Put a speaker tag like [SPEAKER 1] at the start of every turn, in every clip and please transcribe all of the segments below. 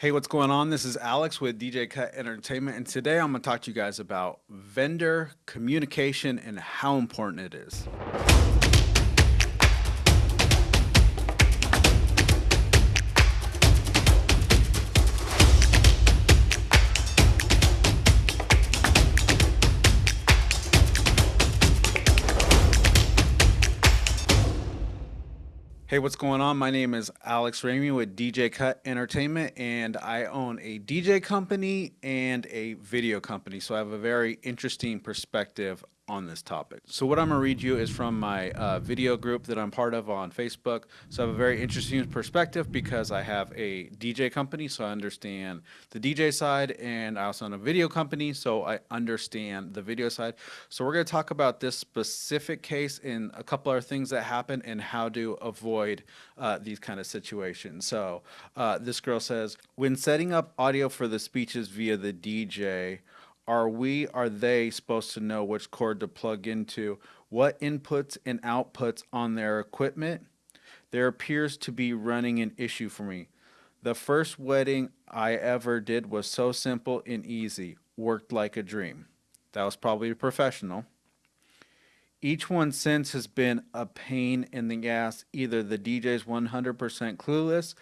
[SPEAKER 1] Hey, what's going on? This is Alex with DJ Cut Entertainment, and today I'm going to talk to you guys about vendor communication and how important it is. Hey, what's going on? My name is Alex Ramey with DJ Cut Entertainment, and I own a DJ company and a video company. So I have a very interesting perspective on this topic. So what I'm gonna read you is from my uh, video group that I'm part of on Facebook. So I have a very interesting perspective because I have a DJ company, so I understand the DJ side, and I also own a video company, so I understand the video side. So we're gonna talk about this specific case and a couple other things that happen and how to avoid uh, these kind of situations. So uh, this girl says, when setting up audio for the speeches via the DJ, are we, are they supposed to know which cord to plug into, what inputs and outputs on their equipment? There appears to be running an issue for me. The first wedding I ever did was so simple and easy, worked like a dream. That was probably a professional. Each one since has been a pain in the ass. Either the DJ's 100% clueless,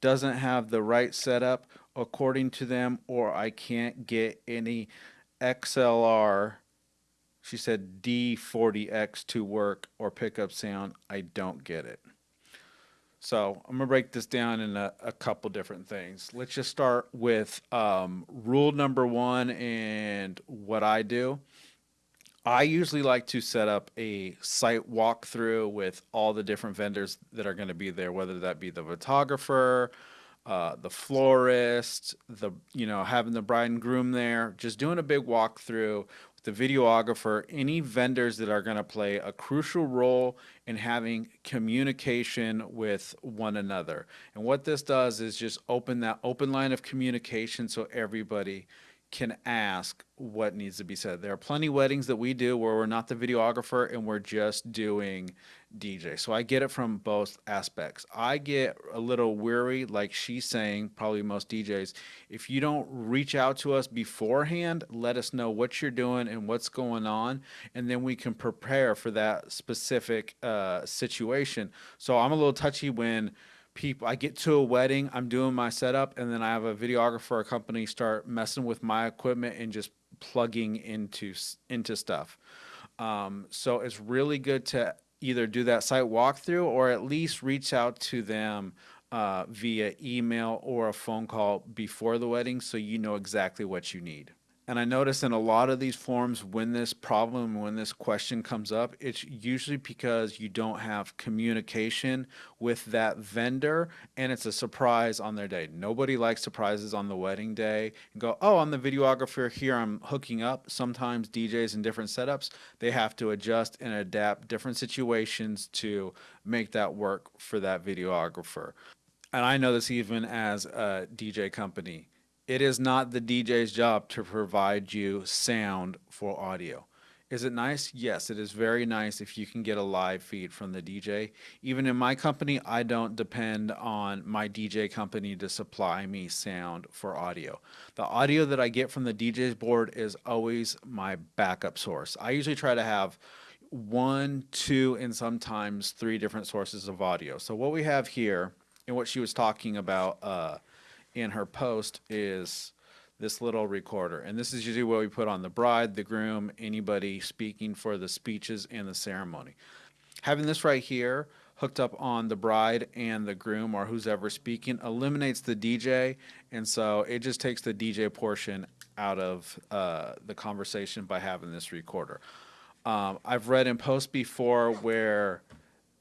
[SPEAKER 1] doesn't have the right setup according to them, or I can't get any XLR, she said D40X to work or pickup sound. I don't get it. So I'm gonna break this down in a, a couple different things. Let's just start with um, rule number one and what I do. I usually like to set up a site walkthrough with all the different vendors that are going to be there, whether that be the photographer, uh, the florist, the you know having the bride and groom there, just doing a big walkthrough with the videographer, any vendors that are going to play a crucial role in having communication with one another. And what this does is just open that open line of communication so everybody can ask what needs to be said. There are plenty weddings that we do where we're not the videographer and we're just doing DJ. So I get it from both aspects. I get a little weary, like she's saying, probably most DJs. If you don't reach out to us beforehand, let us know what you're doing and what's going on, and then we can prepare for that specific uh, situation. So I'm a little touchy when people I get to a wedding, I'm doing my setup, and then I have a videographer or company start messing with my equipment and just plugging into into stuff. Um, so it's really good to either do that site walkthrough or at least reach out to them uh, via email or a phone call before the wedding so you know exactly what you need. And I notice in a lot of these forums, when this problem, when this question comes up, it's usually because you don't have communication with that vendor and it's a surprise on their day. Nobody likes surprises on the wedding day go, oh, I'm the videographer here, I'm hooking up. Sometimes DJs in different setups, they have to adjust and adapt different situations to make that work for that videographer. And I know this even as a DJ company it is not the DJ's job to provide you sound for audio. Is it nice? Yes, it is very nice if you can get a live feed from the DJ. Even in my company, I don't depend on my DJ company to supply me sound for audio. The audio that I get from the DJ's board is always my backup source. I usually try to have one, two, and sometimes three different sources of audio. So what we have here, and what she was talking about, uh, in her post is this little recorder. And this is usually what we put on the bride, the groom, anybody speaking for the speeches and the ceremony. Having this right here hooked up on the bride and the groom or who's ever speaking eliminates the DJ. And so it just takes the DJ portion out of uh, the conversation by having this recorder. Um, I've read in posts before where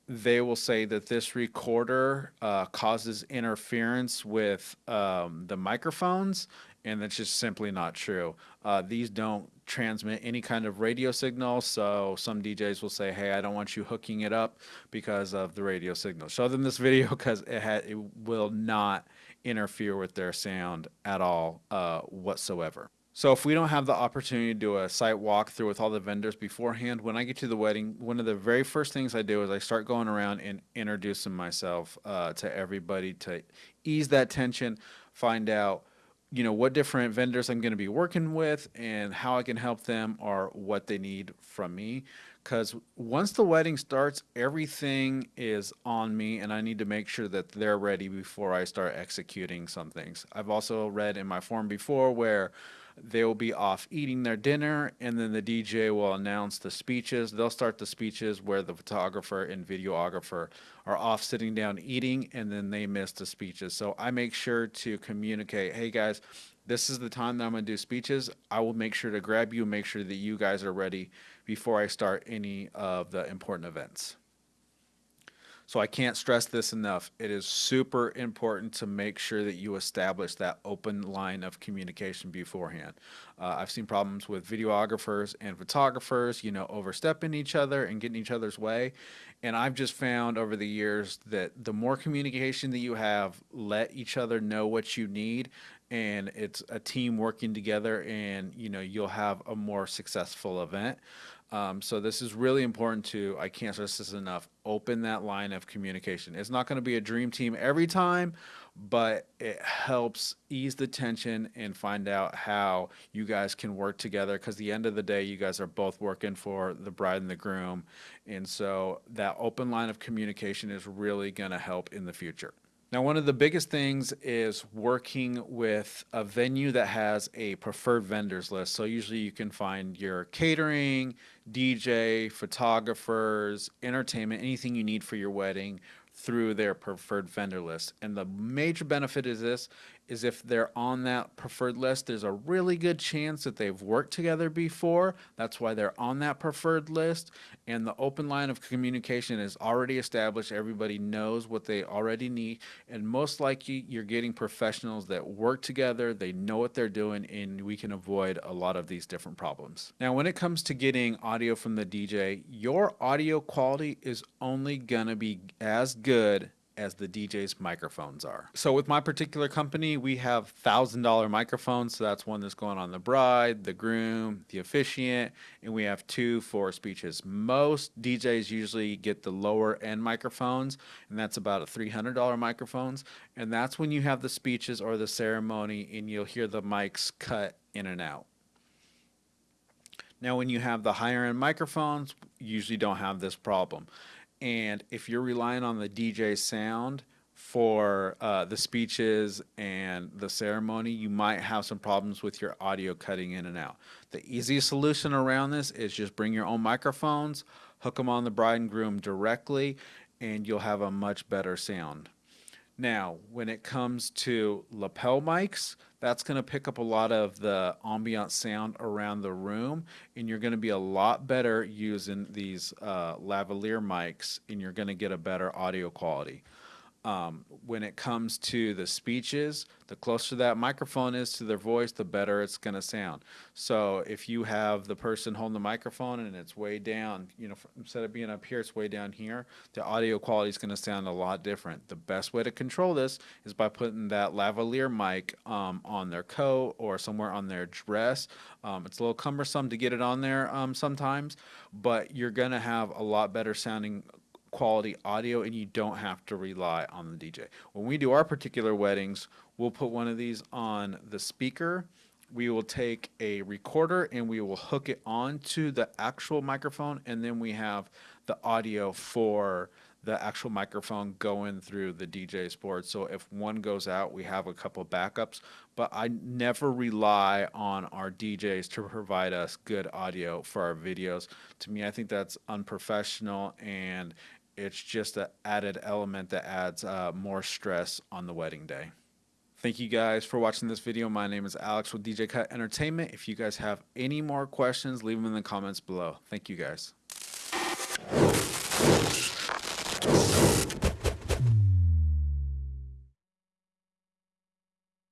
[SPEAKER 1] they will say that this recorder uh, causes interference with um, the microphones, and that's just simply not true. Uh, these don't transmit any kind of radio signal, so some DJs will say, hey, I don't want you hooking it up because of the radio signal. Show them this video because it, it will not interfere with their sound at all uh, whatsoever. So if we don't have the opportunity to do a site walkthrough with all the vendors beforehand, when I get to the wedding, one of the very first things I do is I start going around and introducing myself uh, to everybody to ease that tension, find out, you know, what different vendors I'm going to be working with and how I can help them or what they need from me. Because once the wedding starts, everything is on me, and I need to make sure that they're ready before I start executing some things. I've also read in my form before where they will be off eating their dinner, and then the DJ will announce the speeches. They'll start the speeches where the photographer and videographer are off sitting down eating, and then they miss the speeches. So I make sure to communicate, hey guys, this is the time that I'm going to do speeches. I will make sure to grab you, make sure that you guys are ready before I start any of the important events. So I can't stress this enough. It is super important to make sure that you establish that open line of communication beforehand. Uh, I've seen problems with videographers and photographers, you know, overstepping each other and getting each other's way. And I've just found over the years that the more communication that you have, let each other know what you need and it's a team working together and you know you'll have a more successful event um, so this is really important to, I can't stress this enough, open that line of communication. It's not going to be a dream team every time, but it helps ease the tension and find out how you guys can work together because the end of the day you guys are both working for the bride and the groom and so that open line of communication is really going to help in the future now, one of the biggest things is working with a venue that has a preferred vendors list. So usually you can find your catering, DJ, photographers, entertainment, anything you need for your wedding through their preferred vendor list. And the major benefit is this is if they're on that preferred list, there's a really good chance that they've worked together before. That's why they're on that preferred list. And the open line of communication is already established. Everybody knows what they already need. And most likely, you're getting professionals that work together, they know what they're doing, and we can avoid a lot of these different problems. Now, when it comes to getting audio from the DJ, your audio quality is only going to be as good as the DJ's microphones are. So with my particular company, we have thousand dollar microphones. So that's one that's going on the bride, the groom, the officiant, and we have two for speeches. Most DJs usually get the lower end microphones, and that's about a three hundred dollar microphones. And that's when you have the speeches or the ceremony, and you'll hear the mics cut in and out. Now, when you have the higher end microphones, you usually don't have this problem. And if you're relying on the DJ sound for uh, the speeches and the ceremony, you might have some problems with your audio cutting in and out. The easiest solution around this is just bring your own microphones, hook them on the bride and groom directly, and you'll have a much better sound. Now, when it comes to lapel mics, that's going to pick up a lot of the ambient sound around the room, and you're going to be a lot better using these uh, lavalier mics, and you're going to get a better audio quality. Um, when it comes to the speeches, the closer that microphone is to their voice, the better it's going to sound. So if you have the person holding the microphone and it's way down, you know, instead of being up here, it's way down here, the audio quality is going to sound a lot different. The best way to control this is by putting that lavalier mic um, on their coat or somewhere on their dress. Um, it's a little cumbersome to get it on there um, sometimes, but you're going to have a lot better sounding quality audio and you don't have to rely on the DJ. When we do our particular weddings, we'll put one of these on the speaker. We will take a recorder and we will hook it onto the actual microphone and then we have the audio for the actual microphone going through the DJ's board. So if one goes out, we have a couple backups, but I never rely on our DJs to provide us good audio for our videos. To me, I think that's unprofessional and it's just an added element that adds uh, more stress on the wedding day. Thank you guys for watching this video. My name is Alex with DJ Cut Entertainment. If you guys have any more questions, leave them in the comments below. Thank you guys.